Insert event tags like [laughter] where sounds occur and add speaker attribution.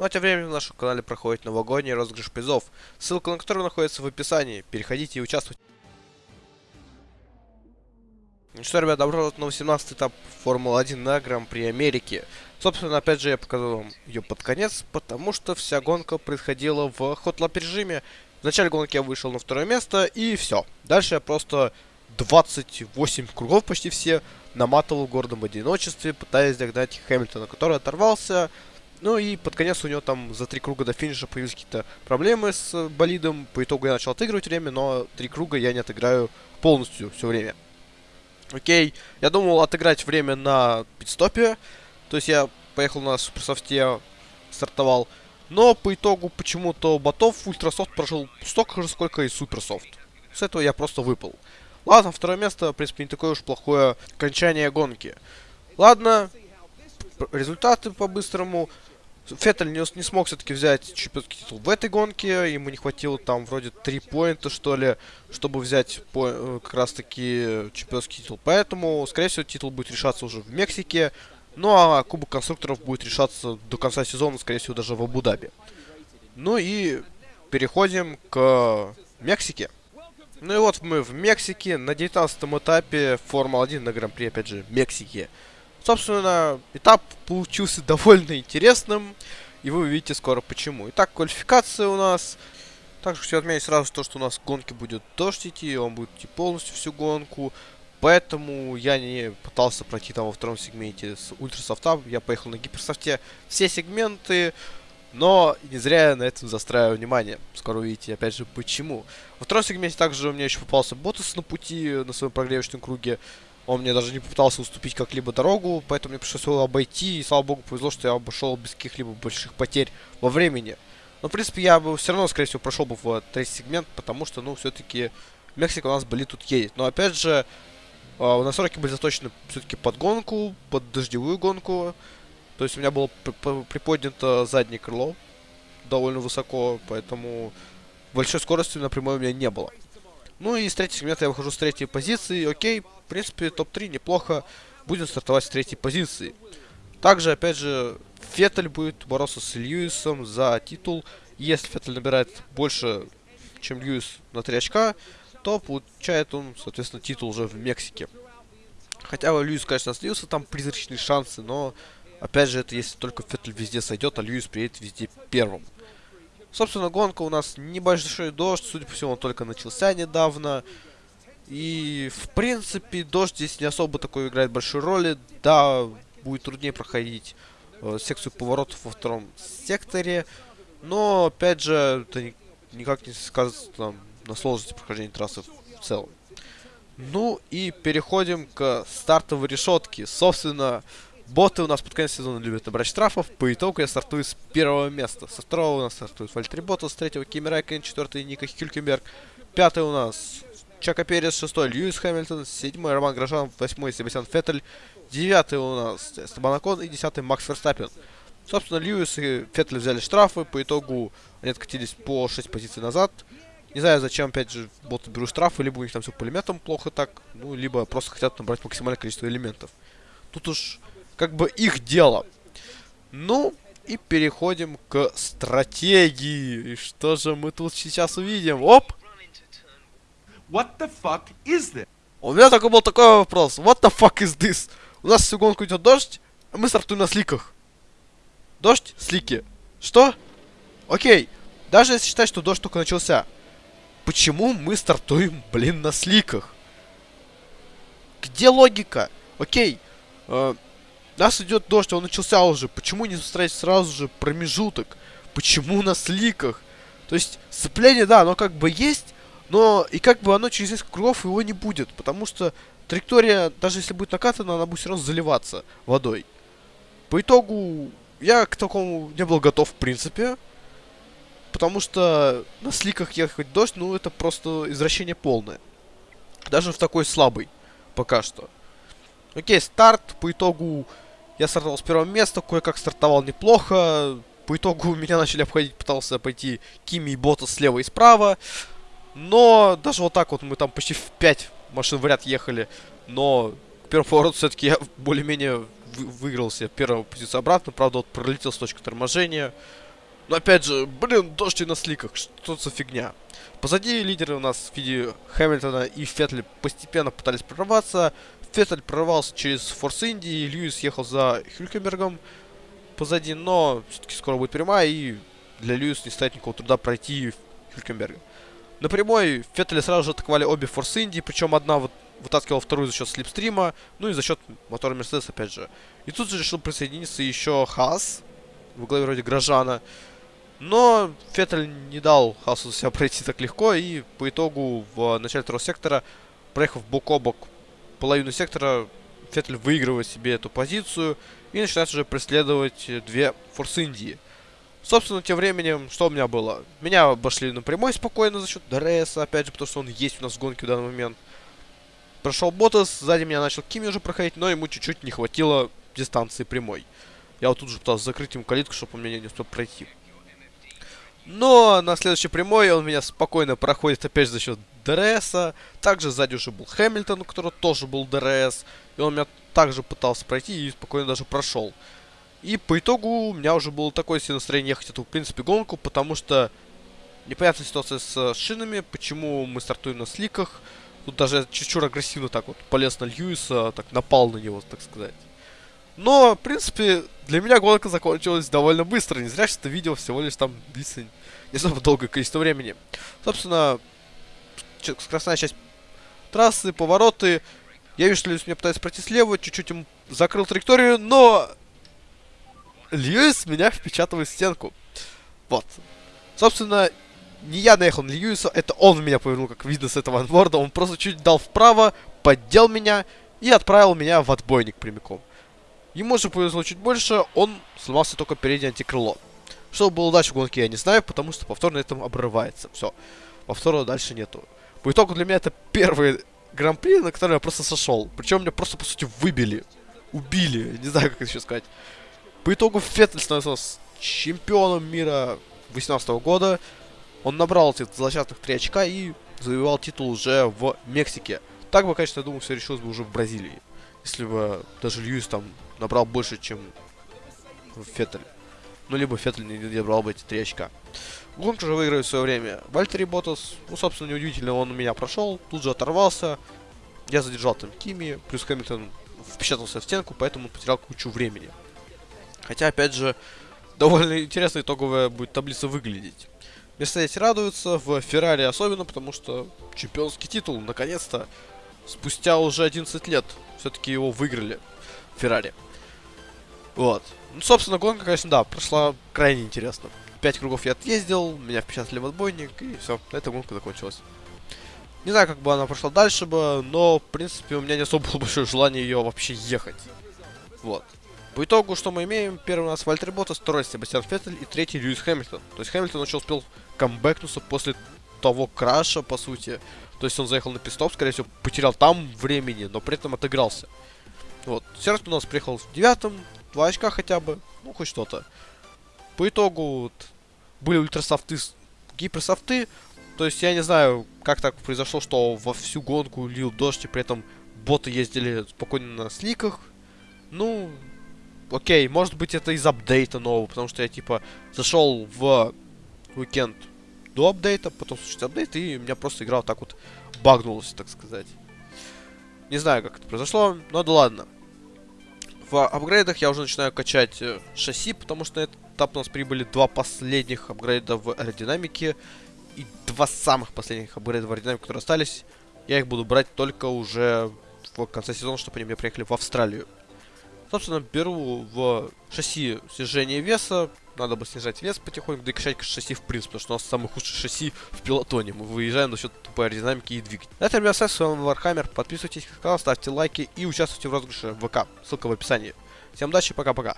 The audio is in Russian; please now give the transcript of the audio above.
Speaker 1: Ну а тем временем на нашем канале проходит новогодний розыгрыш призов, ссылка на который находится в описании. Переходите и участвуйте. Ну что, ребят, добро пожаловать на 18 этап Формулы-1 на Гран-при Америки. Собственно, опять же, я показал вам ее под конец, потому что вся гонка происходила в хотлап режиме. В начале гонки я вышел на второе место, и все. Дальше я просто 28 кругов почти все наматывал в гордом одиночестве, пытаясь догнать Хэмилтона, который оторвался. Ну и под конец у него там за три круга до финиша появились какие-то проблемы с болидом. По итогу я начал отыгрывать время, но три круга я не отыграю полностью все время. Окей, я думал отыграть время на пидстопе. То есть я поехал на суперсофте, стартовал. Но по итогу почему-то ботов ультрасофт прожил столько же, сколько и суперсофт. С этого я просто выпал. Ладно, второе место, в принципе, не такое уж плохое окончание гонки. Ладно, результаты по-быстрому. Феттель не, не смог все-таки взять чемпионский титул в этой гонке. Ему не хватило там вроде 3 поинта, что ли, чтобы взять по, э, как раз-таки чемпионский титул. Поэтому, скорее всего, титул будет решаться уже в Мексике. Ну а Кубок конструкторов будет решаться до конца сезона, скорее всего, даже в Абу-Даби. Ну и переходим к Мексике. Ну и вот мы в Мексике на 19 этапе Формула-1 на Гран-при, опять же, Мексики. Собственно, этап получился [laughs] довольно интересным, и вы увидите скоро почему. Итак, квалификация у нас. Также хочу отметить сразу то, что у нас в гонке будет дождь идти, он будет идти полностью всю гонку. Поэтому я не пытался пройти там во втором сегменте с ультрасофта, я поехал на гиперсофте все сегменты. Но не зря я на этом застраиваю внимание. Скоро увидите, опять же, почему. Во втором сегменте также у меня еще попался Ботас на пути, на своем прогревочном круге. Он мне даже не попытался уступить как-либо дорогу, поэтому мне пришлось его обойти. И, слава богу, повезло, что я обошел без каких-либо больших потерь во времени. Но, в принципе, я бы все равно, скорее всего, прошел бы в третий сегмент, потому что, ну, все-таки Мексика у нас были тут едет. Но, опять же, э, настройки были заточены все-таки под гонку, под дождевую гонку. То есть у меня было приподнято заднее крыло довольно высоко, поэтому большой скорости на прямой у меня не было. Ну и с третьего сегмента я выхожу с третьей позиции. Окей, в принципе, топ-3 неплохо. Будем стартовать с третьей позиции. Также, опять же, Феттель будет бороться с Льюисом за титул. Если Феттель набирает больше, чем Льюис на 3 очка, то получает он, соответственно, титул уже в Мексике. Хотя у Льюис, конечно, слился там призрачные шансы, но Опять же, это если только Феттель везде сойдет, а Льюис приедет везде первым. Собственно, гонка у нас небольшой дождь, судя по всему, он только начался недавно. И, в принципе, дождь здесь не особо такой играет большой роли. Да, будет труднее проходить э, секцию поворотов во втором секторе. Но, опять же, это ни, никак не сказывается там, на сложности прохождения трассы в целом. Ну и переходим к стартовой решетке. Собственно, Боты у нас под конец сезона любят набрать штрафов. По итогу я стартую с первого места. Со второго у нас стартует Вальтри Ботас, с третьего Кими Райкен, четвертый Ника Хюлькенберг. Пятый у нас Чака Перес, шестой Льюис Хэмилтон, седьмой Роман Грожан, восьмой Себастьян Феттель, девятый у нас Эстебан Акон и десятый Макс Верстаппин. Собственно, Льюис и Феттель взяли штрафы, по итогу они откатились по 6 позиций назад. Не знаю, зачем, опять же, боты берут штрафы, либо у них там все пулеметом плохо так, ну, либо просто хотят набрать максимальное количество элементов. Тут уж как бы их дело. Ну, и переходим к стратегии. И что же мы тут сейчас увидим? Оп!
Speaker 2: What the fuck is this?
Speaker 1: У меня такой был такой вопрос. What the fuck is this? У нас всю гонку идет дождь, а мы стартуем на сликах. Дождь, слики. Что? Окей. Даже если считать, что дождь только начался. Почему мы стартуем, блин, на сликах? Где логика? Окей. Э, нас идет дождь, он начался уже. Почему не устраивать сразу же промежуток? Почему на сликах? То есть, сцепление, да, оно как бы есть, но и как бы оно через несколько кругов его не будет. Потому что траектория, даже если будет накатана, она будет все равно заливаться водой. По итогу, я к такому не был готов в принципе. Потому что на сликах ехать дождь, ну это просто извращение полное. Даже в такой слабый пока что. Окей, старт по итогу я стартовал с первого места, кое-как стартовал неплохо. По итогу меня [laughs] начали обходить, пытался пойти Кими и Бота слева и справа. Но даже вот так вот мы там почти в 5 машин в ряд ехали. Но к первому повороту все-таки я более-менее вы выиграл себе первую позицию обратно. Правда, вот пролетел с точки торможения. Но опять же, блин, дождь и на сликах, что за фигня. Позади лидеры у нас в виде Хэмилтона и Феттель постепенно пытались прорваться. Феттель прорвался через Форс Инди, Льюис ехал за Хюлькенбергом позади, но все-таки скоро будет прямая, и для Льюиса не стоит никакого труда пройти Хюлькенберга. На прямой Феттеля сразу же атаковали обе Форс Инди, причем одна вот вытаскивала вторую за счет слепстрима, ну и за счет мотора Мерседес опять же. И тут же решил присоединиться еще Хас, в главе вроде Грожана. Но Феттель не дал Хасу себя пройти так легко, и по итогу в начале второго сектора, проехав бок о бок половину сектора, Феттель выигрывает себе эту позицию и начинает уже преследовать две Форс Индии. Собственно, тем временем, что у меня было? Меня обошли напрямую спокойно за счет DRS, опять же, потому что он есть у нас в гонке в данный момент. Прошел Ботас, сзади меня начал Кими уже проходить, но ему чуть-чуть не хватило дистанции прямой. Я вот тут же пытался закрыть ему калитку, чтобы он меня не успел пройти. Но на следующей прямой он меня спокойно проходит опять за счет DRS а. Также сзади уже был Хэмилтон, у которого тоже был DRS. И он меня также пытался пройти и спокойно даже прошел. И по итогу у меня уже было такое себе настроение ехать эту, в принципе, гонку, потому что непонятная ситуация с шинами, почему мы стартуем на сликах. Тут даже чуть-чуть агрессивно так вот полез на Льюиса, так напал на него, так сказать. Но, в принципе, для меня гонка закончилась довольно быстро. Не зря, что это видео всего лишь там длится не особо [laughs] долгое количество времени. Собственно, скоростная часть трассы, повороты. Я вижу, что Льюис меня пытается пройти слева, чуть-чуть ему закрыл траекторию, но... Льюис меня впечатывает в стенку. Вот. Собственно, не я наехал на Льюиса, это он меня повернул, как видно с этого анборда. Он просто чуть дал вправо, поддел меня и отправил меня в отбойник прямиком. Ему же повезло чуть больше, он сломался только переднее антикрыло. Что было дальше в гонке, я не знаю, потому что повтор на этом обрывается. Все. Повтора дальше нету. По итогу для меня это первый гран-при, на который я просто сошел. Причем меня просто, по сути, выбили. Убили. Не знаю, как это еще сказать. По итогу Феттель становился чемпионом мира 2018 года. Он набрал эти злосчастных 3 очка и завоевал титул уже в Мексике. Так бы, конечно, я думаю, все решилось бы уже в Бразилии. Если бы даже Льюис там набрал больше, чем Феттель. Ну, либо Феттель не набрал бы эти 3 очка. Гонку же выиграли в свое время. Вальтери Ботас, ну, собственно, неудивительно, он у меня прошел, тут же оторвался. Я задержал там Кими, плюс Хэмилтон впечатался в стенку, поэтому потерял кучу времени. Хотя, опять же, довольно интересно итоговая будет таблица выглядеть. Мерседес радуется, в Феррари особенно, потому что чемпионский титул, наконец-то, спустя уже 11 лет, все-таки его выиграли Феррари. Вот. Ну, собственно, гонка, конечно, да, прошла крайне интересно. Пять кругов я отъездил, меня впечатали в отбойник, и все, этом гонка закончилась. Не знаю, как бы она прошла дальше бы, но, в принципе, у меня не особо было большое желание ее вообще ехать. Вот. По итогу, что мы имеем? Первый у нас Вальтер Ботас, второй Себастьян Феттель и третий Льюис Хэмилтон. То есть Хэмилтон еще успел камбэкнуться после того краша, по сути. То есть он заехал на пистоп, скорее всего, потерял там времени, но при этом отыгрался. Вот. Сердце у нас приехал в девятом, два очка хотя бы, ну хоть что-то. По итогу были ультрасофты, гиперсофты. То есть я не знаю, как так произошло, что во всю гонку лил дождь, и при этом боты ездили спокойно на сликах. Ну, окей, может быть это из апдейта нового, потому что я типа зашел в уикенд до апдейта, потом случился апдейт, и у меня просто игра вот так вот багнулась, так сказать. Не знаю, как это произошло, но да ладно. В апгрейдах я уже начинаю качать э, шасси, потому что на этот этап у нас прибыли два последних апгрейда в аэродинамике и два самых последних апгрейда в аэродинамике, которые остались. Я их буду брать только уже в конце сезона, чтобы они мне приехали в Австралию. Собственно, беру в шасси снижение веса. Надо бы снижать вес потихоньку, да и качать шасси в принципе, потому что у нас самый худший шасси в пелотоне. Мы выезжаем за счет тупой аэродинамики и двигателя. На этом, ребят, с вами Вархаммер. Подписывайтесь на канал, ставьте лайки и участвуйте в розыгрыше ВК. Ссылка в описании. Всем удачи, пока-пока.